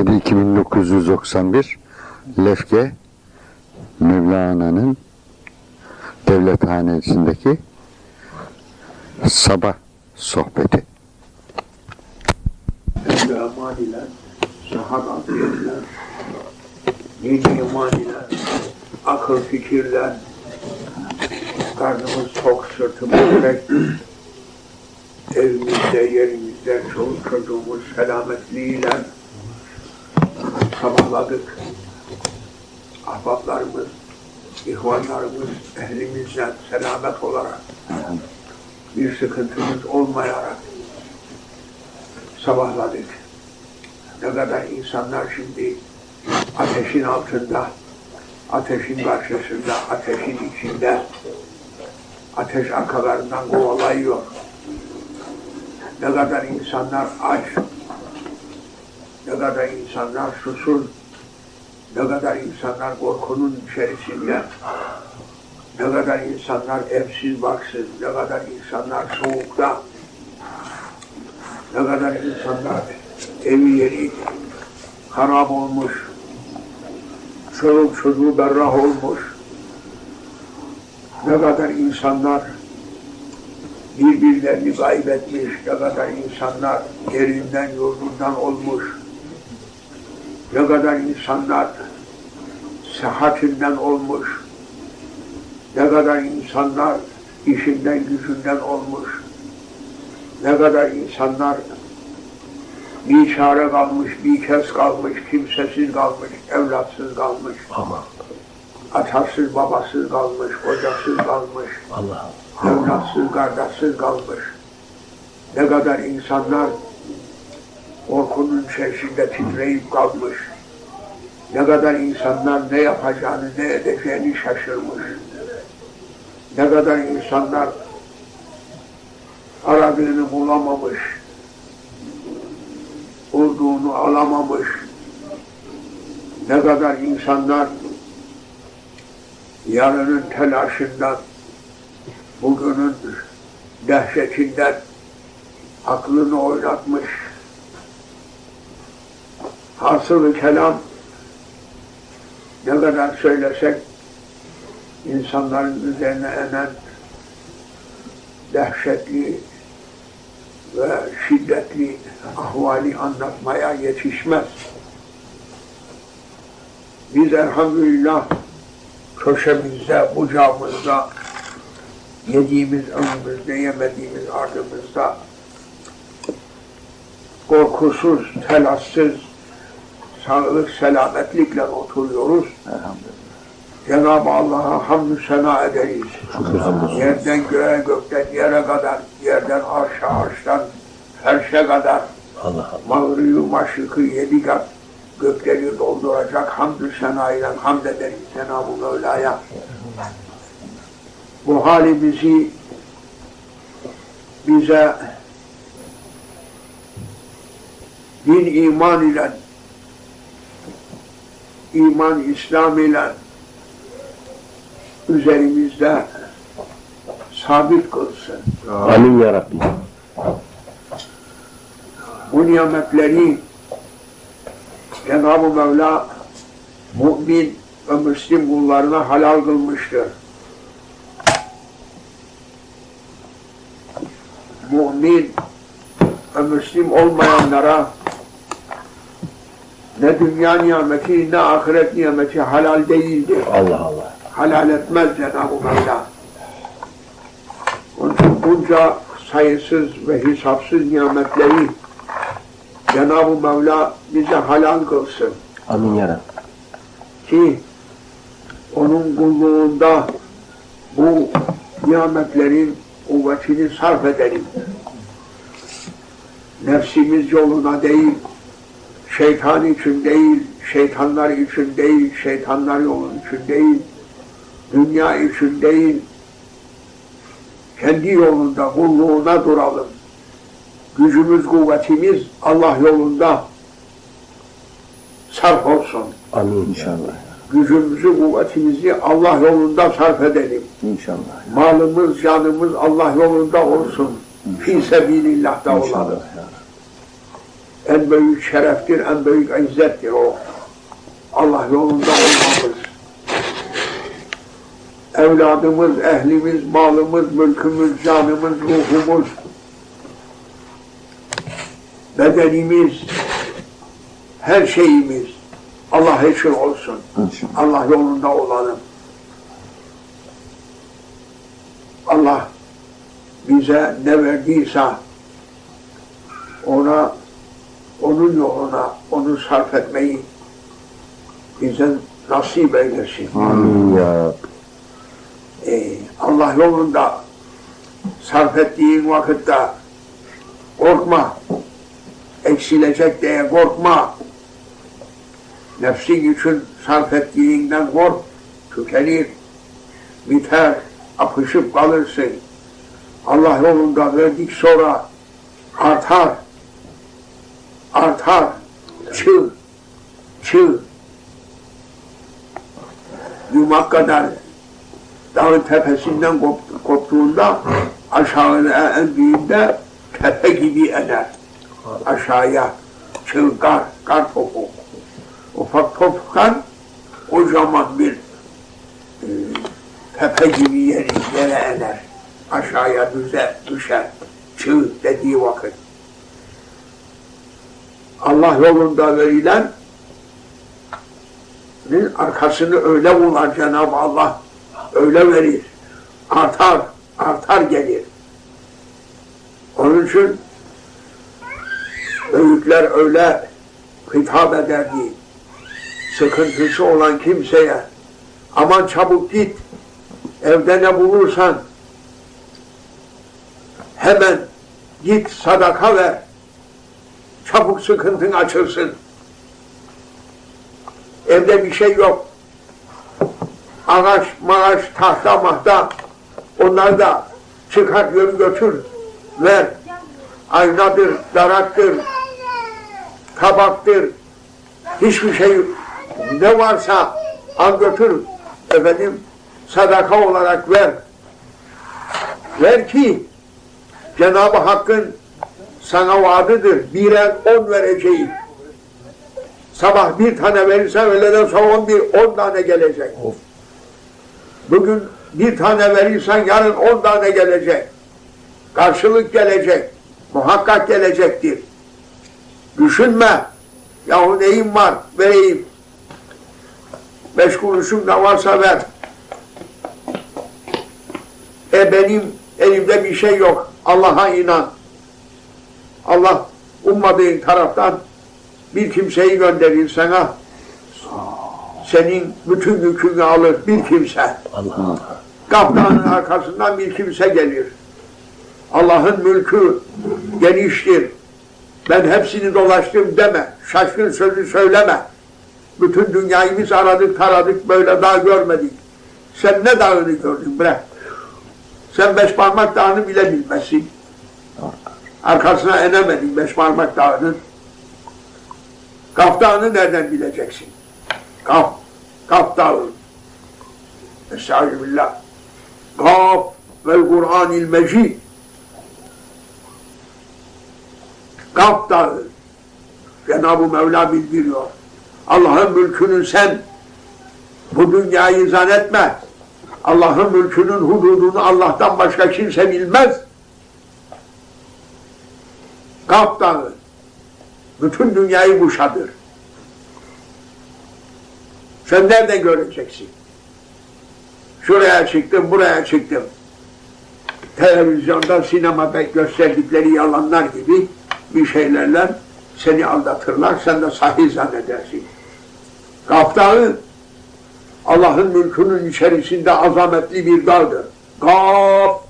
27-2991 Lefke Mevlana'nın devlethanesindeki sabah sohbeti. İle, sıhhat afiyetle, din iman ile, akıl fikirle, karnımız tok, sırtımız tek, evimizde, yerimizde, çoluk çocuğumuz selametliğiyle sabahladık. Ahbaplarımız, ihvanlarımız, ehlimizle selamet olarak, bir sıkıntımız olmayarak, sabahladık. Ne kadar insanlar şimdi ateşin altında, ateşin karşısında, ateşin içinde, ateş arkalarından kovalayıyor. Ne kadar insanlar aç, ne kadar insanlar susuz, ne kadar insanlar korkunun içerisinde, ne kadar insanlar evsiz baksız, ne kadar insanlar soğukta, ne kadar insanlar evi yeri harap olmuş, çoluk çocuğu berrah olmuş, ne kadar insanlar birbirlerini kaybetmiş, ne kadar insanlar yerinden yurdundan olmuş, ne kadar insanlar sıhhatinden olmuş, ne kadar insanlar işinden gücünden olmuş, ne kadar insanlar bir çare kalmış, bir kez kalmış, kimsesiz kalmış, evlatsız kalmış, Aman atasız babasız kalmış, kocasız kalmış, Allah evlatsız kardeşsiz kalmış. Ne kadar insanlar korkunun içerisinde titreyip kalmış. Ne kadar insanlar ne yapacağını, ne edeceğini şaşırmış. Ne kadar insanlar aradığını bulamamış, bulduğunu alamamış. Ne kadar insanlar yarının telaşından, bugünün dehşetinden aklını oynatmış. Hasılı kelam ne kadar söylesek insanların üzerine enen dehşetli ve şiddetli ahvali anlatmaya yetişmez. Biz elhamdülillah köşemizde, bucağımızda, yediğimiz önümüzde, yemediğimiz ardımızda korkusuz, telassız, sağlık, selametlikle oturuyoruz. Cenab-ı Allah'a hamdü sena ederiz. Yerden göğe, gökten yere kadar, yerden arşa, arştan ferşe kadar, Allah mağrıyı, maşrıkı yedi kat gökleri dolduracak hamdü sena ile hamd ederiz Cenab-ı Mevla'ya. Bu halimizi bize din iman ile iman İslam ile üzerimizde sabit kılsın. Amin ya Rabbi. Bu nimetleri Cenab-ı Mevla mümin ve Müslim kullarına halal kılmıştır. Mümin ve Müslim olmayanlara ne dünya nimeti ne ahiret nimeti halal değildir. Allah Allah. Halal etmez Cenab-ı Mevla. Onun için bunca sayısız ve hesapsız nimetleri Cenab-ı Mevla bize halal kılsın Amin ya Rabbi. ki onun kulluğunda bu nimetlerin kuvvetini sarf edelim. Nefsimiz yoluna değil, şeytan için değil, şeytanlar için değil, şeytanlar yolun için değil, dünya için değil, kendi yolunda, kulluğuna duralım. Gücümüz, kuvvetimiz Allah yolunda sarf olsun. Amin inşallah. Gücümüzü, kuvvetimizi Allah yolunda sarf edelim. İnşallah. Malımız, canımız Allah yolunda olsun. Fi sebilillah'ta olalım. En büyük şereftir, en büyük izzettir o. Allah yolunda olmamız. Evladımız, ehlimiz, malımız, mülkümüz, canımız, ruhumuz, bedenimiz, her şeyimiz Allah için olsun. Allah yolunda olalım. Allah bize ne verdiyse ona onun yoluna onu sarf etmeyi bize nasip eylesin. Amin ya. Ee, Allah yolunda sarf ettiğin vakitte korkma. Eksilecek diye korkma. Nefsin için sarf ettiğinden kork, tükenir, biter, apışıp kalırsın. Allah yolunda verdik sonra artar, artar, çığ, çığ. Yumak kadar dağın tepesinden kop, koptuğunda aşağıya indiğinde tepe gibi eder. Aşağıya çılgar, kar topu. Ufak topkan kocaman bir e, tepe gibi yere iner. Aşağıya düze, düşer. Çığ dediği vakit. Allah yolunda verilen arkasını öyle bular Cenab-ı Allah öyle verir. Artar, artar gelir. Onun için büyükler öyle hitap ederdi. Sıkıntısı olan kimseye aman çabuk git evde ne bulursan hemen git sadaka ver çabuk sıkıntın açılsın. Evde bir şey yok ağaç, maaş, tahta, mahta onları da çıkar gör götür, ver. Aynadır, daraktır, tabaktır, hiçbir şey ne varsa al götür. Efendim sadaka olarak ver. Ver ki Cenab-ı Hakk'ın sana vaadidir. Birer on vereceğim. Sabah bir tane verirsen öğleden sonra on bir, on tane gelecek. Of. Bugün bir tane verirsen yarın on tane gelecek. Karşılık gelecek. Muhakkak gelecektir. Düşünme. Yahu neyim var vereyim. Beş kuruşum da varsa ver. E benim elimde bir şey yok. Allah'a inan. Allah ummadığın taraftan bir kimseyi gönderir sana. Senin bütün yükünü alır bir kimse. Allah. Kaptanın arkasından bir kimse gelir. Allah'ın mülkü geniştir. Ben hepsini dolaştım deme. Şaşkın sözü söyleme. Bütün dünyayı biz aradık taradık böyle dağ görmedik. Sen ne dağını gördün bre? Sen beş parmak dağını bile bilmezsin. Arkasına inemedin beş parmak dağının. Kaf dağını nereden bileceksin? Kaf, Kaf dağı. Estağfirullah. Kaf vel Kur'anil Mecid. Kaf dağı. Cenab-ı Mevla bildiriyor. Allah'ın mülkünü sen bu dünyayı zannetme. Allah'ın mülkünün hududunu Allah'tan başka kimse bilmez. Kaf dağı. Bütün dünyayı kuşadır. Sen nerede göreceksin? Şuraya çıktım, buraya çıktım. Televizyonda, sinemada gösterdikleri yalanlar gibi bir şeylerle seni aldatırlar, sen de sahih zannedersin. Kaf Dağı, Allah'ın mülkünün içerisinde azametli bir dağdır. Kaf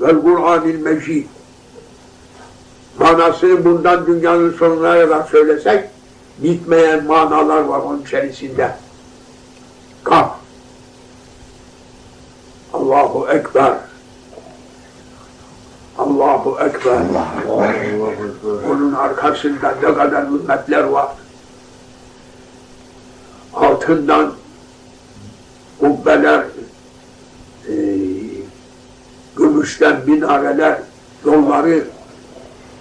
vel Kur'anil Mecid. Manasını bundan dünyanın sonuna kadar söylesek, bitmeyen manalar var onun içerisinde. Kaf. Allahu Ekber. Allahu Ekber. Onun arkasında ne kadar ümmetler var. Altından kubbeler, e, gümüşten minareler, yolları,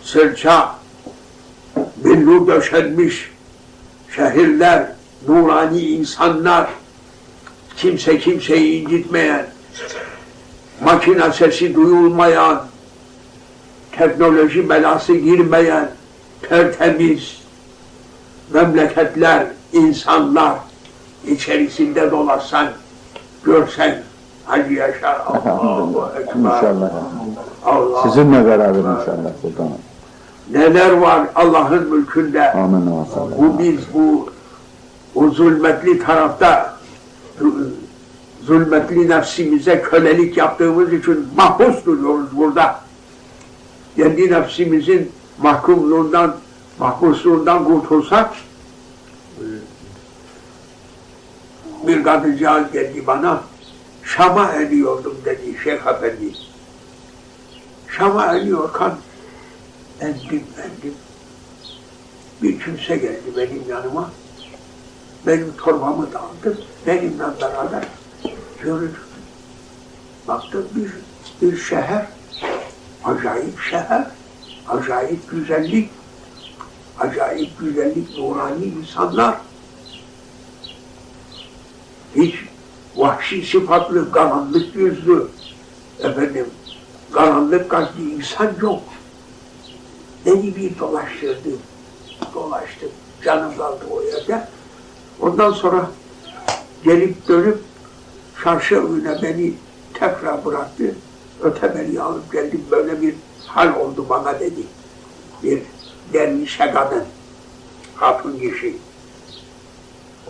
sırça, bir nur döşenmiş şehirler, nurani insanlar, kimse kimseyi incitmeyen, makine sesi duyulmayan, teknoloji belası girmeyen, tertemiz memleketler, insanlar içerisinde dolaşsan, görsen, hadi yaşa Allahu Ekber. İnşallah. Allah. Sizinle beraber inşallah sultanım. Neler var Allah'ın mülkünde. Amin. Bu biz bu o zulmetli tarafta zulmetli nefsimize kölelik yaptığımız için mahpus duruyoruz burada. Kendi nefsimizin mahkumluğundan, mahpusluğundan kurtulsak bir kadıncağız geldi bana Şam'a eriyordum dedi Şeyh Efendi. Şam'a eriyorken endim endim bir kimse geldi benim yanıma. Benim torbamı da aldı. Benimle beraber yürüdük. Baktım bir, bir şehir, acayip şehir, acayip güzellik, acayip güzellik, nurani insanlar. Hiç vahşi sıfatlı, karanlık yüzlü, efendim, karanlık kalpli insan yok. Beni bir dolaştırdı, dolaştım, canım kaldı o yerde. Ondan sonra gelip dönüp çarşı önüne beni tekrar bıraktı. Öteberi'yi alıp geldim. Böyle bir hal oldu bana dedi. Bir dervişe kadın, hatun kişi.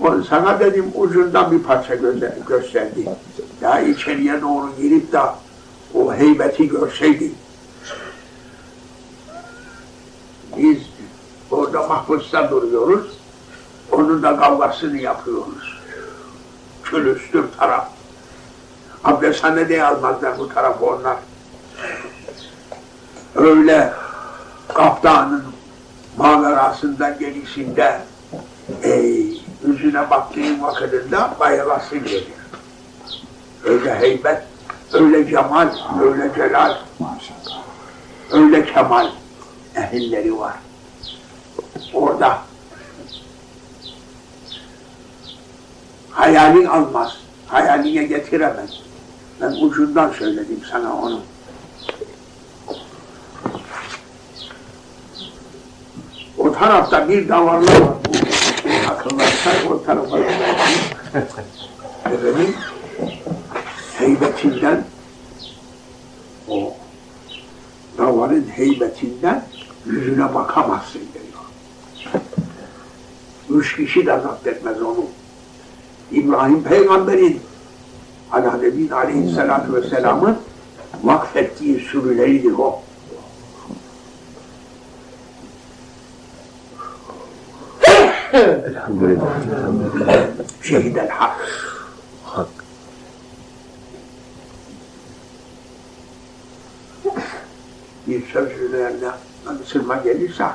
O sana dedim ucundan bir parça gösterdi. Daha içeriye doğru girip de o heybeti görseydin. Biz orada mahpusta duruyoruz. Onun da kavgasını yapıyoruz. Külüstür taraf. Abdesthane almazlar bu tarafı onlar. Öyle kaptanın mağarasından gelişinde ey, yüzüne baktığın vakitinde bayılasın gelir. Öyle heybet, öyle cemal, öyle celal, öyle kemal ehilleri var. Orada hayalin almaz, hayaline getiremez. Ben ucundan söyledim sana onu. O tarafta bir davarlı var. Akıllarsa o tarafa Efendim, heybetinden o davarın heybetinden yüzüne bakamazsın diyor. Üç kişi de zapt etmez onu. İbrahim peygamberin nebin aleyhissalatu vesselamın vakfettiği sürüleridir o. Elhamdülillah. Şehidel hak. Hak. Bir söz üzerine Müslüma gelirse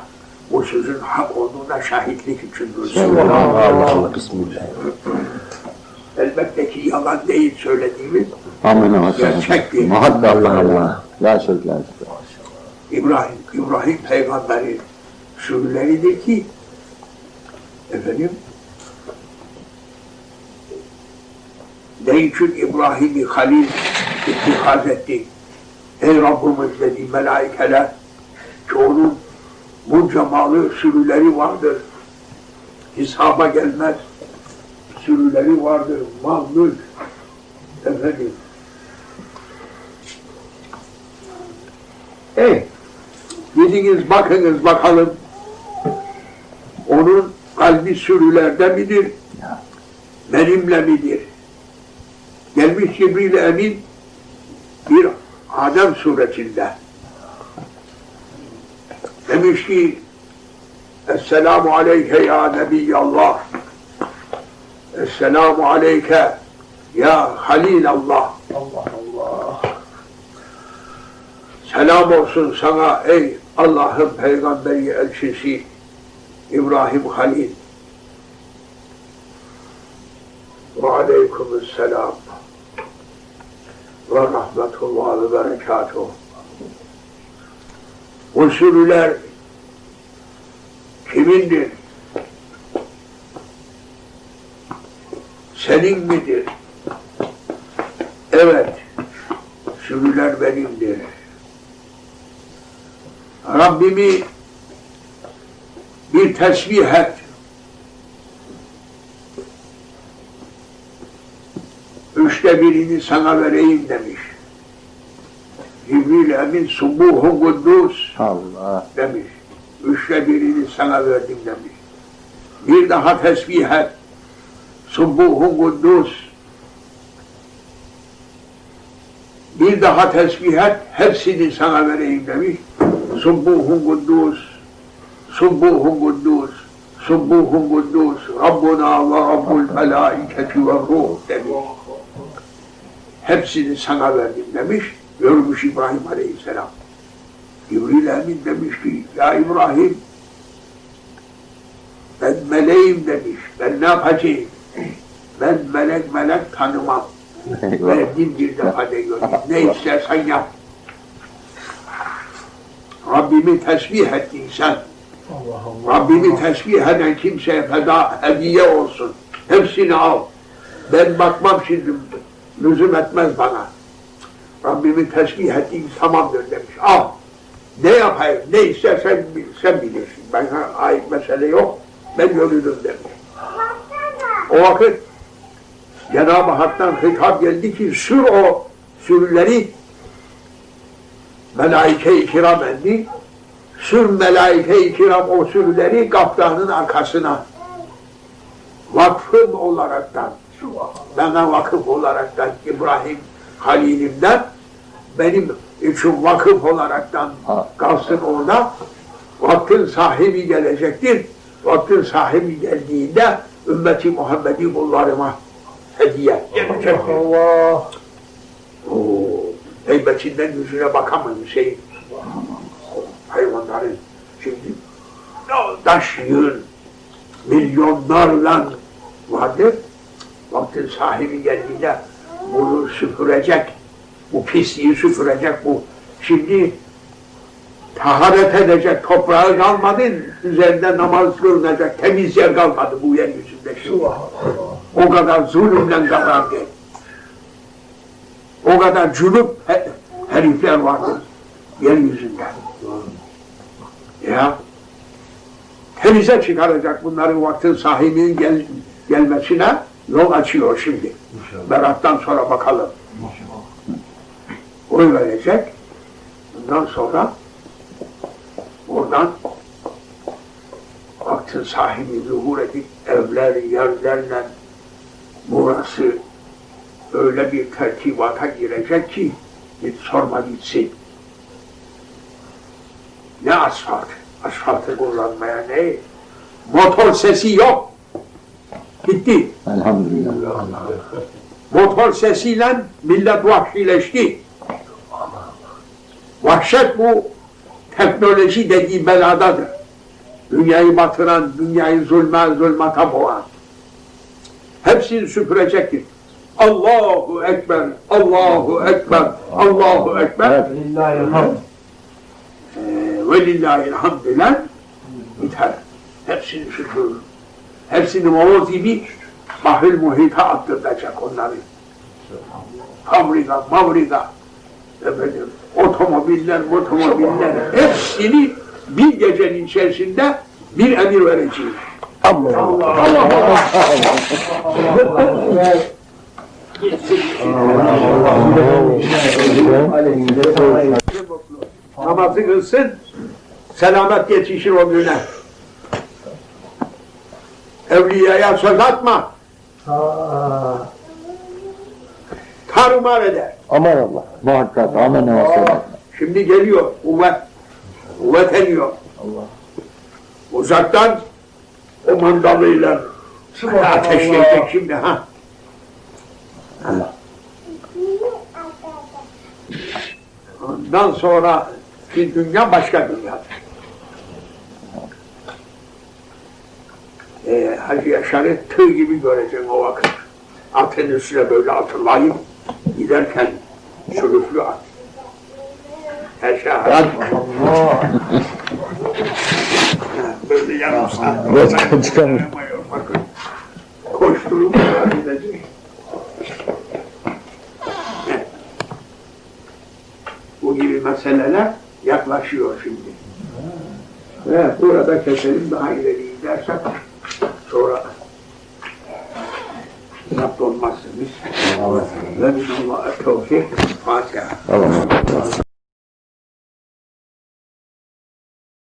o sözün hak olduğuna şahitlik için. Allah Allah. Bismillah. Elbette ki yalan değil söylediğimiz Amin. Gerçektir. Muhakkak Allah Allah. La şirk. İbrahim, İbrahim peygamberin sürüleridir ki efendim ne için İbrahim'i halil ittikaz etti? Ey Rabbimiz dedi melaikeler ki onun bunca malı sürüleri vardır. Hesaba gelmez. Sürüleri vardır. Mal, mülk. Efendim. Ey, gidiniz bakınız bakalım. Onun kalbi sürülerde midir? Benimle midir? Gelmiş Cibril Emin bir Adem suretinde. Demiş ki Esselamu aleyke ya Nebiyallah. Esselamu aleyke ya Halilallah. Allah Allah. Selam olsun sana ey Allah'ın peygamberi elçisi İbrahim Halil. Ve aleykümselam. Ve rahmetullah ve berekatuhu. O sürüler Kimindir? Senin midir? Evet, sürüler benimdir. Rabbimi bir tesbih et. Üçte birini sana vereyim demiş. Cibril Emin Subuhu Kuddus Allah. demiş. Üçte birini sana verdim demiş. Bir daha tesbih et. Subbuhu Kuddus. Bir daha tesbih et. Hepsini sana vereyim demiş. Subbuhu Kuddus. Subbuhu Kuddus. Subbuhu Kuddus. Rabbuna ve Rabbul Melaiketi ve Ruh demiş. Hepsini sana verdim demiş. Görmüş İbrahim Aleyhisselam. Cibril Emin demiş ki, ya İbrahim, ben meleğim demiş, ben ne yapacağım? Ben melek melek tanımam. Verdim bir defa de göreyim. Ne istersen yap. Rabbimi tesbih ettin sen. Rabbimi tesbih eden kimseye feda hediye olsun. Hepsini al. Ben bakmam şimdi. Lüzum etmez bana. Rabbimi tesbih ettiğin tamamdır demiş. Al. Ne yapayım, ne istersen sen bilirsin. Bana ait mesele yok. Ben yürüdüm demiş. O vakit Cenab-ı Hak'tan hitap geldi ki sür o sürüleri melaike-i kiram endi. Sür melaike-i kiram o sürüleri kaptanın arkasına. Vakfım olaraktan, bana vakıf olaraktan İbrahim Halil'imden benim için vakıf olaraktan Ha. kalsın orada. Vaktin sahibi gelecektir. Vaktin sahibi geldiğinde ümmeti Muhammed'i kullarıma hediye gelecektir. Allah. Oo, heybetinden yüzüne bakamam Hüseyin. Hayvanların şimdi taş yığın milyonlarla vardır. Vaktin sahibi geldiğinde bunu süpürecek, bu pisliği süpürecek bu. Şimdi taharet edecek toprağı kalmadı, üzerinde namaz kılınacak temiz yer kalmadı bu yeryüzünde şimdi. O kadar zulümle kadardı. O kadar cülüp he- herifler vardı yeryüzünde. Ya temize çıkaracak bunların vaktin sahibinin gel, gelmesine yol açıyor şimdi. Berat'tan sonra bakalım. Oy verecek. Bundan sonra oradan vaktin sahibi zuhur edip evler, yerlerle burası öyle bir tertibata girecek ki git sorma gitsin. Ne asfalt? Asfaltı kullanmaya ne? Motor sesi yok. Gitti. Elhamdülillah. Motor sesiyle millet vahşileşti. Vahşet bu teknoloji dediği beladadır. Dünyayı batıran, dünyayı zulme, zulmata boğan. Hepsini süpürecektir. Allahu Ekber, Allahu Ekber, Allahu Ekber. Lillahi'l-hamd. Ee, ve hamdülen biter. Hepsini süpürür. Hepsini moloz gibi bahül muhita attıracak onları. Kamriga, mavriga, efendim, otomobiller, otomobiller, hepsini bir gecenin içerisinde bir emir vereceğiz. Allah Allah. Allah Allah. Namazı kılsın, selamet yetişir o güne. Evliyaya söz atma, tarumar eder. Aman Allah. Muhakkak. Aman Allah. Şimdi geliyor kuvvet, kuvvet ediyor. Allah. Uzaktan o mandalıyla ateşleyecek şimdi ha. Allah. Ondan sonra ki dünya başka dünya. Ee, Hacı Yaşar'ı tığ gibi göreceksin o vakit. Atın üstüne böyle atırlayıp giderken sürüflü at. Her şey. Allah. böyle yarım saat. Başkan çıkamıyor. Bakın. Koşturup. Evet. Bu gibi meseleler yaklaşıyor şimdi. Ve burada keselim daha ileri gidersek sonra zapt olmazsınız. Ve minallah tevfik. Fatiha. Tamam.